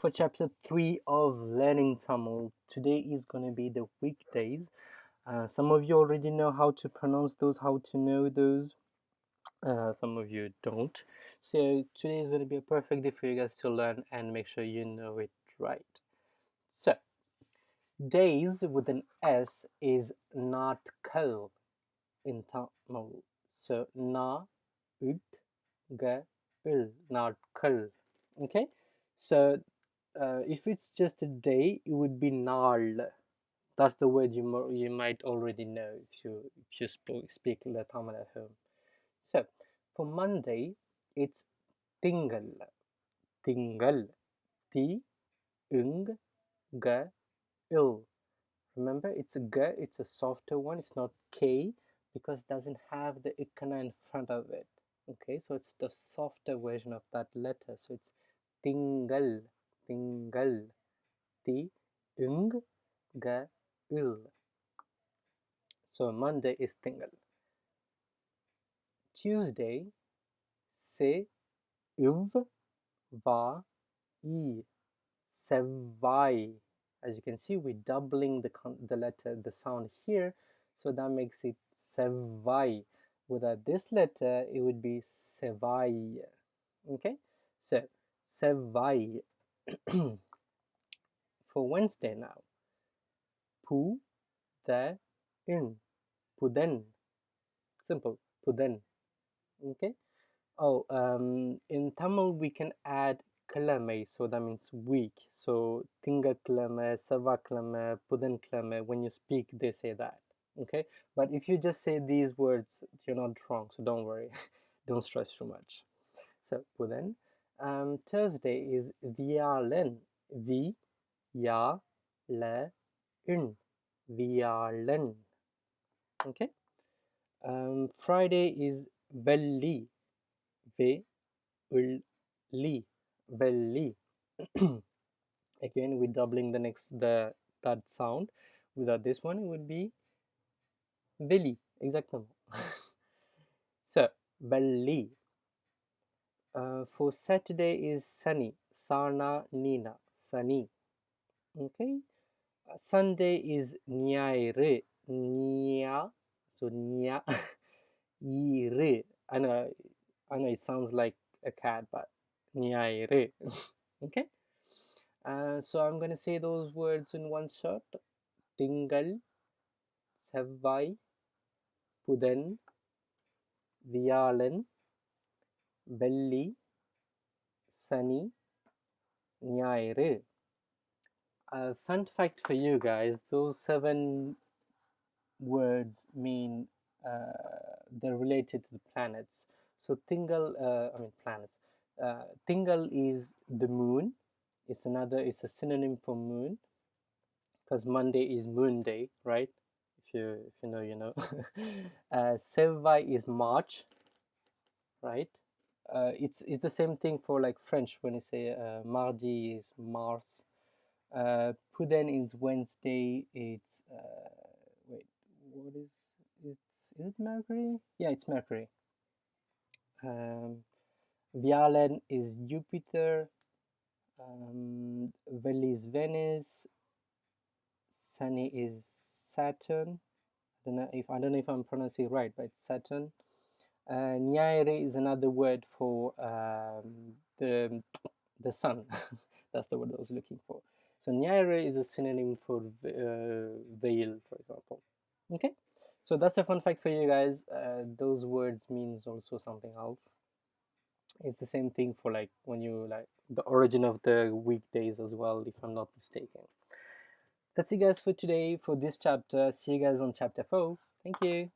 for chapter 3 of learning Tamil. Today is going to be the weekdays. Uh, some of you already know how to pronounce those, how to know those. Uh, some of you don't. So today is going to be a perfect day for you guys to learn and make sure you know it right. So, days with an S is not kal in Tamil. So, na, ut, ga, il, not kal. Okay, so uh, if it's just a day, it would be nal. That's the word you you might already know if you if you speak, speak the Tamil at home. So for Monday, it's tingal. Tingal. T ing ga il. Remember, it's a g. It's a softer one. It's not k because it doesn't have the ikana in front of it. Okay, so it's the softer version of that letter. So it's tingal திங்கள் தி ing ga il so monday is tingal tuesday se iv va e sevai as you can see we're doubling the the letter the sound here so that makes it sevai without this letter it would be sevai okay so sevai for Wednesday now. Pu, the, in, pudan. Simple, pudan. Okay. Oh, um, in Tamil we can add kalame, so that means week. So tinga kalame, sava kalame, pudan kalame. When you speak, they say that. Okay. But if you just say these words, you're not wrong. So don't worry. don't stress too much. So pudan. Um, Thursday is Vialen. V, Ya, Le, Un. Vialen. Okay. Um, Friday is Velli. V, Ul, Li. Velli. Again, we're doubling the next the that sound. Without this one, it would be Veli. Exactly. so, Velli. Uh, for Saturday is sunny. Sana Nina. Sunny. Okay. Uh, Sunday is Nyaire. Nya. So Nya. Ire. I know, I know it sounds like a cat, but Nyaire. okay. Uh, so I'm going to say those words in one shot. Tingal. Sevvai. Pudan. Viyalan வெள்ளி சனி ஞாயிறு. Fun fact for you guys those seven words mean uh, they're related to the planets. So Tingal, uh, i mean planets. Uh, Tingal is the moon. It's another it's a synonym for moon because monday is moon day right? If you if you know you know. Uh, is March, right? Uh, it's it's the same thing for like French when you say uh, mardi is Mars. Uh, Puden is Wednesday. It's uh, wait, what is it's is it Mercury? Yeah, it's Mercury. Um, Vialen is Jupiter. Um, Veli is Venus. Sunny is Saturn. I don't know if I don't know if I'm pronouncing it right, but it's Saturn. Uh, Nyaire is another word for um, the, the sun. That's the word I was looking for. So Nyaire is a synonym for uh, veil, for example. Okay, so that's a fun fact for you guys. Uh, those words means also something else. It's the same thing for like when you like the origin of the weekdays as well, if I'm not mistaken. That's it guys for today for this chapter. See you guys on chapter 4. Thank you.